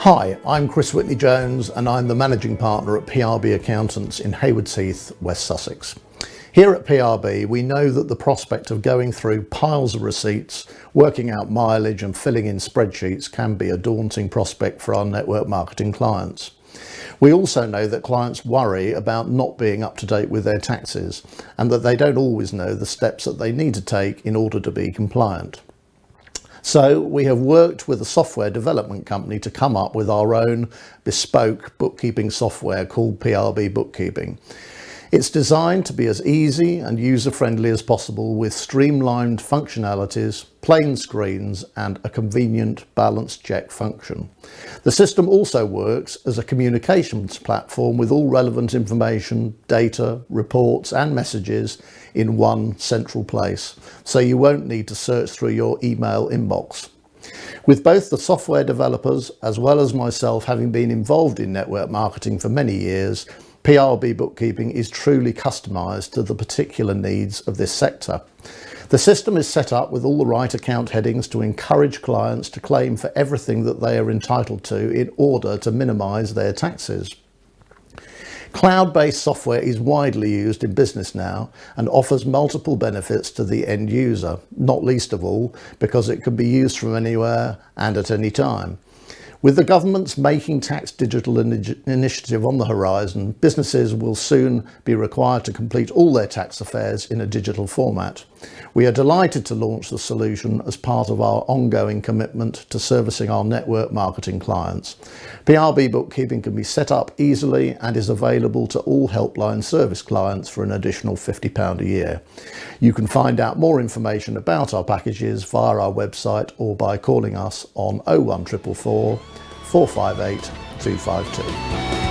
Hi, I'm Chris Whitney Jones and I'm the Managing Partner at PRB Accountants in Haywards Heath, West Sussex. Here at PRB, we know that the prospect of going through piles of receipts, working out mileage and filling in spreadsheets can be a daunting prospect for our network marketing clients. We also know that clients worry about not being up to date with their taxes and that they don't always know the steps that they need to take in order to be compliant. So we have worked with a software development company to come up with our own bespoke bookkeeping software called PRB Bookkeeping. It's designed to be as easy and user-friendly as possible with streamlined functionalities, plain screens and a convenient balance check function. The system also works as a communications platform with all relevant information, data, reports and messages in one central place, so you won't need to search through your email inbox. With both the software developers as well as myself having been involved in network marketing for many years, PRB bookkeeping is truly customised to the particular needs of this sector. The system is set up with all the right account headings to encourage clients to claim for everything that they are entitled to in order to minimise their taxes. Cloud-based software is widely used in business now and offers multiple benefits to the end user, not least of all because it can be used from anywhere and at any time. With the government's Making Tax Digital initiative on the horizon, businesses will soon be required to complete all their tax affairs in a digital format. We are delighted to launch the solution as part of our ongoing commitment to servicing our network marketing clients. PRB bookkeeping can be set up easily and is available to all helpline service clients for an additional £50 a year. You can find out more information about our packages via our website or by calling us on 01444 458 252.